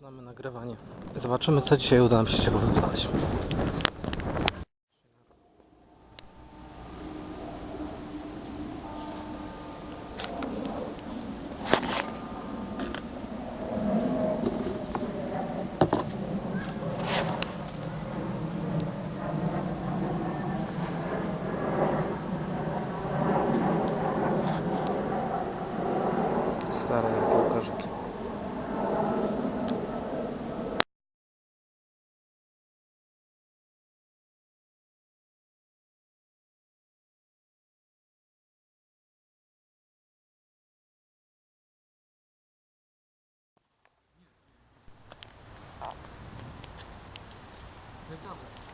Zaczynamy nagrywanie. Zobaczymy co dzisiaj uda nam się ciekawego znaleźć. 没干过